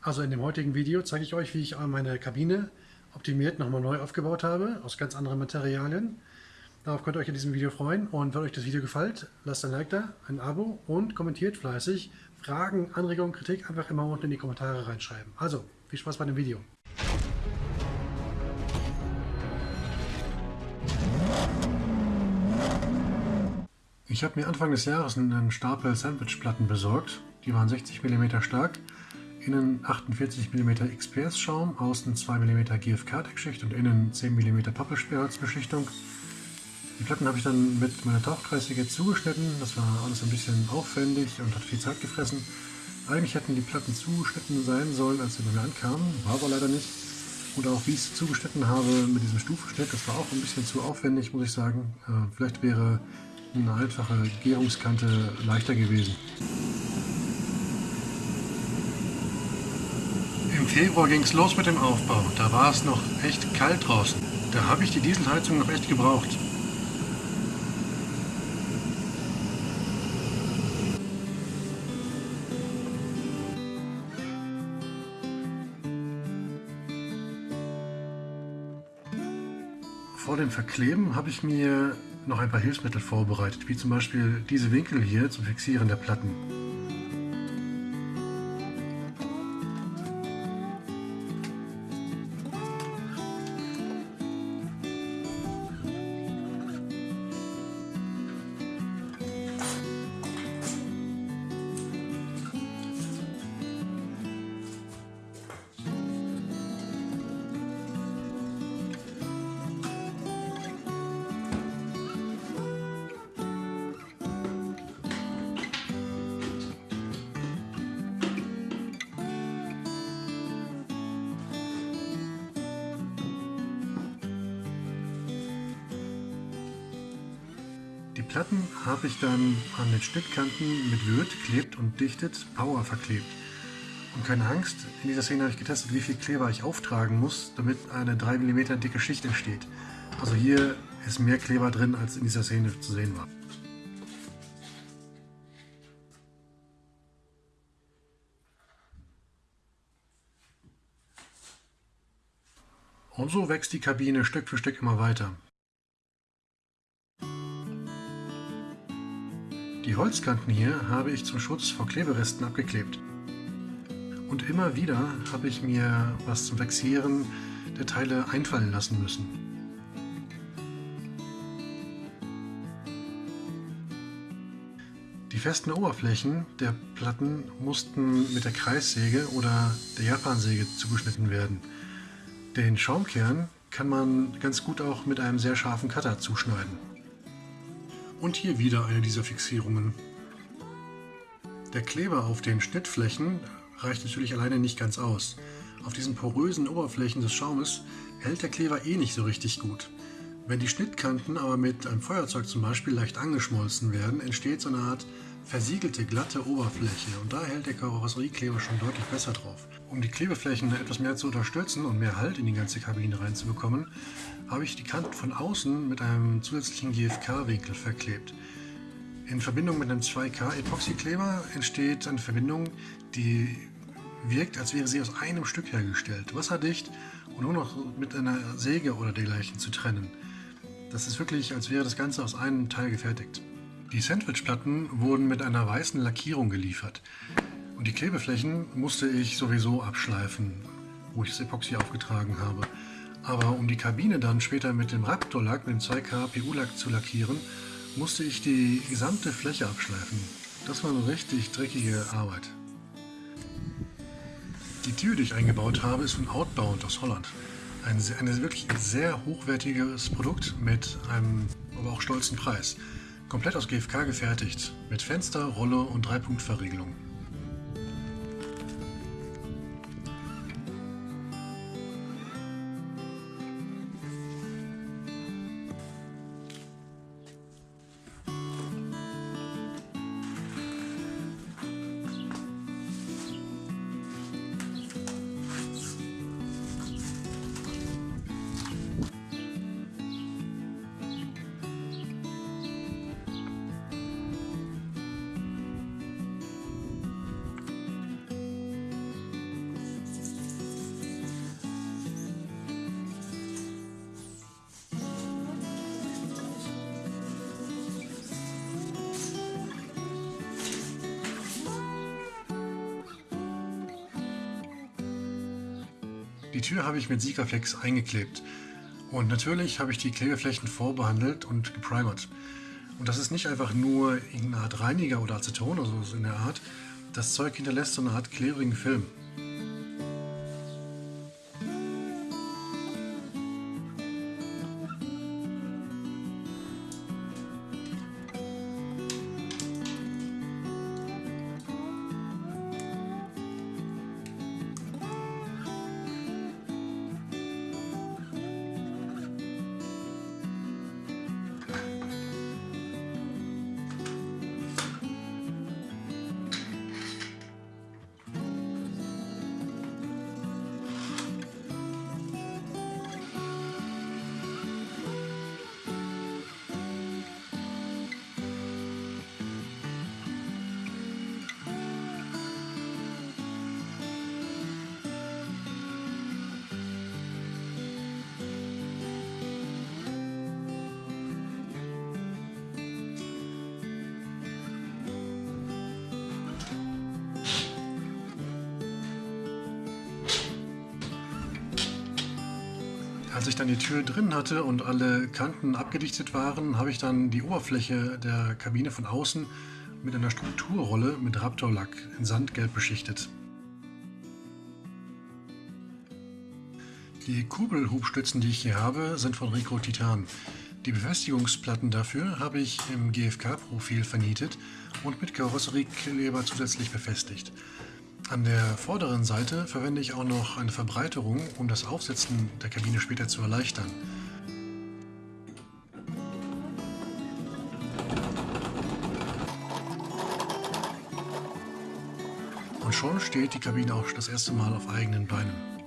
Also in dem heutigen Video zeige ich euch, wie ich meine Kabine optimiert nochmal neu aufgebaut habe, aus ganz anderen Materialien. Darauf könnt ihr euch in diesem Video freuen und wenn euch das Video gefällt, lasst ein Like da, ein Abo und kommentiert fleißig. Fragen, Anregungen, Kritik einfach immer unten in die Kommentare reinschreiben. Also, viel Spaß bei dem Video. Ich habe mir Anfang des Jahres einen Stapel Sandwichplatten besorgt. Die waren 60 mm stark, innen 48 mm XPS-Schaum, außen 2 mm GFK-Deckschicht und innen 10 mm Pappelsperrholzbeschichtung. Die Platten habe ich dann mit meiner Tauchkreissäge zugeschnitten. Das war alles ein bisschen aufwendig und hat viel Zeit gefressen. Eigentlich hätten die Platten zugeschnitten sein sollen, als sie bei mir ankamen, war aber leider nicht. Und auch wie ich sie zugeschnitten habe mit diesem Stufenschnitt, das war auch ein bisschen zu aufwendig, muss ich sagen. Äh, vielleicht wäre eine einfache Gärungskante leichter gewesen. Im Februar ging es los mit dem Aufbau. Da war es noch echt kalt draußen. Da habe ich die Dieselheizung noch echt gebraucht. Vor dem Verkleben habe ich mir noch ein paar Hilfsmittel vorbereitet, wie zum Beispiel diese Winkel hier zum Fixieren der Platten. Platten habe ich dann an den Schnittkanten mit Würth, klebt und dichtet, Power verklebt. Und keine Angst, in dieser Szene habe ich getestet, wie viel Kleber ich auftragen muss, damit eine 3 mm dicke Schicht entsteht. Also hier ist mehr Kleber drin, als in dieser Szene zu sehen war. Und so wächst die Kabine Stück für Stück immer weiter. Die Holzkanten hier habe ich zum Schutz vor Kleberesten abgeklebt. Und immer wieder habe ich mir was zum Fixieren der Teile einfallen lassen müssen. Die festen Oberflächen der Platten mussten mit der Kreissäge oder der Japansäge zugeschnitten werden. Den Schaumkern kann man ganz gut auch mit einem sehr scharfen Cutter zuschneiden. Und hier wieder eine dieser Fixierungen. Der Kleber auf den Schnittflächen reicht natürlich alleine nicht ganz aus. Auf diesen porösen Oberflächen des Schaumes hält der Kleber eh nicht so richtig gut. Wenn die Schnittkanten aber mit einem Feuerzeug zum Beispiel leicht angeschmolzen werden, entsteht so eine Art versiegelte, glatte Oberfläche und da hält der Karosseriekleber schon deutlich besser drauf. Um die Klebeflächen etwas mehr zu unterstützen und mehr Halt in die ganze Kabine reinzubekommen, habe ich die Kanten von außen mit einem zusätzlichen GFK-Winkel verklebt. In Verbindung mit einem 2K-Epoxykleber entsteht eine Verbindung, die wirkt, als wäre sie aus einem Stück hergestellt, wasserdicht und nur noch mit einer Säge oder dergleichen zu trennen. Das ist wirklich, als wäre das Ganze aus einem Teil gefertigt. Die Sandwichplatten wurden mit einer weißen Lackierung geliefert. Und die Klebeflächen musste ich sowieso abschleifen, wo ich das Epoxy aufgetragen habe. Aber um die Kabine dann später mit dem Raptor-Lack, mit dem 2K PU-Lack zu lackieren, musste ich die gesamte Fläche abschleifen. Das war eine richtig dreckige Arbeit. Die Tür, die ich eingebaut habe, ist von Outbound aus Holland. Ein, ein wirklich sehr hochwertiges Produkt mit einem aber auch stolzen Preis. Komplett aus GFK gefertigt, mit Fenster, Rolle und Dreipunktverriegelung. Die Tür habe ich mit Sikaflex eingeklebt. Und natürlich habe ich die Klebeflächen vorbehandelt und geprimert. Und das ist nicht einfach nur irgendeine Art Reiniger oder Aceton oder so in der Art. Das Zeug hinterlässt so eine Art klebrigen Film. Als ich dann die Tür drin hatte und alle Kanten abgedichtet waren, habe ich dann die Oberfläche der Kabine von außen mit einer Strukturrolle mit Raptorlack in Sandgelb beschichtet. Die Kurbelhubstützen, die ich hier habe, sind von Rico Titan. Die Befestigungsplatten dafür habe ich im GFK-Profil vernietet und mit Karosseriekleber zusätzlich befestigt. An der vorderen Seite verwende ich auch noch eine Verbreiterung, um das Aufsetzen der Kabine später zu erleichtern. Und schon steht die Kabine auch das erste Mal auf eigenen Beinen.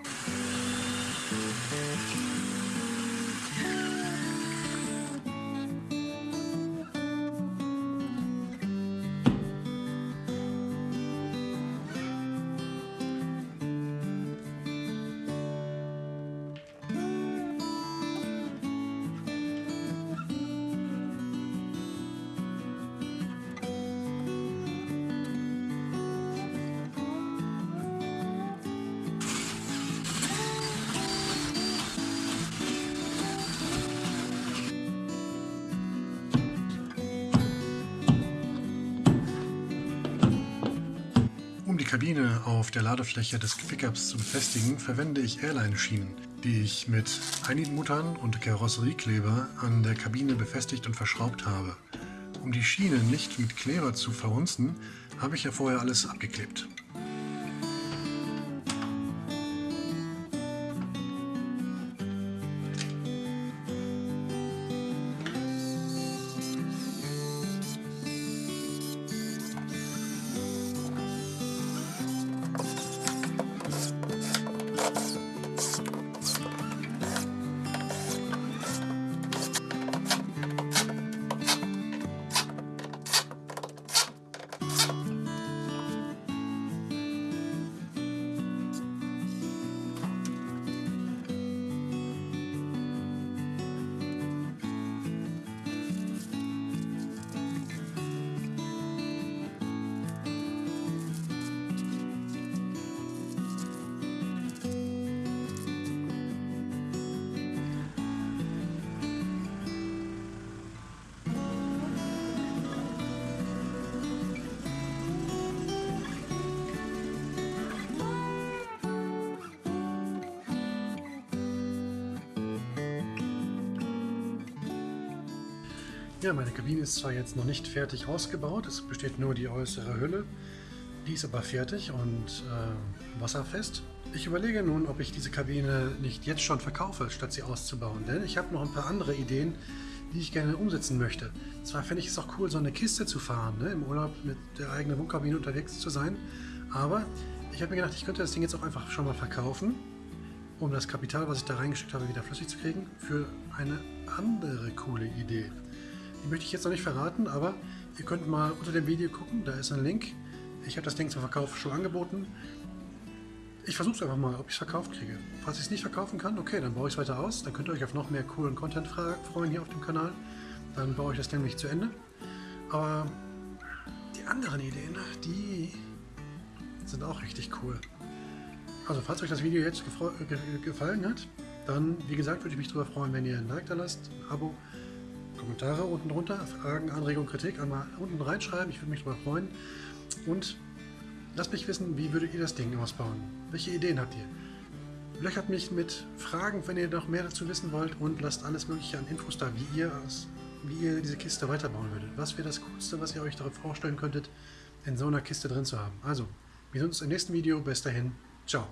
Kabine auf der Ladefläche des Pickups zu befestigen, verwende ich Airline-Schienen, die ich mit Einigmuttern und Karosseriekleber an der Kabine befestigt und verschraubt habe. Um die Schienen nicht mit Kleber zu verhunzen, habe ich ja vorher alles abgeklebt. Ja, meine Kabine ist zwar jetzt noch nicht fertig ausgebaut, es besteht nur die äußere Hülle. Die ist aber fertig und äh, wasserfest. Ich überlege nun, ob ich diese Kabine nicht jetzt schon verkaufe, statt sie auszubauen. Denn ich habe noch ein paar andere Ideen, die ich gerne umsetzen möchte. Zwar fände ich es auch cool, so eine Kiste zu fahren, ne? im Urlaub mit der eigenen Wohnkabine unterwegs zu sein. Aber ich habe mir gedacht, ich könnte das Ding jetzt auch einfach schon mal verkaufen, um das Kapital, was ich da reingesteckt habe, wieder flüssig zu kriegen, für eine andere coole Idee. Die möchte ich jetzt noch nicht verraten, aber ihr könnt mal unter dem Video gucken, da ist ein Link. Ich habe das Ding zum Verkauf schon angeboten. Ich versuche es einfach mal, ob ich es verkauft kriege. Falls ich es nicht verkaufen kann, okay, dann baue ich es weiter aus. Dann könnt ihr euch auf noch mehr coolen Content freuen hier auf dem Kanal. Dann baue ich das nämlich zu Ende. Aber die anderen Ideen, die sind auch richtig cool. Also, falls euch das Video jetzt ge gefallen hat, dann, wie gesagt, würde ich mich darüber freuen, wenn ihr ein Like da lasst, ein Abo, Kommentare unten drunter, Fragen, Anregungen, Kritik einmal unten reinschreiben. Ich würde mich darüber freuen. Und lasst mich wissen, wie würdet ihr das Ding ausbauen? Welche Ideen habt ihr? Löchert mich mit Fragen, wenn ihr noch mehr dazu wissen wollt und lasst alles mögliche an Infos da, wie ihr, wie ihr diese Kiste weiterbauen würdet. Was wäre das Coolste, was ihr euch darauf vorstellen könntet, in so einer Kiste drin zu haben? Also, wir sehen uns im nächsten Video. Bis dahin, ciao.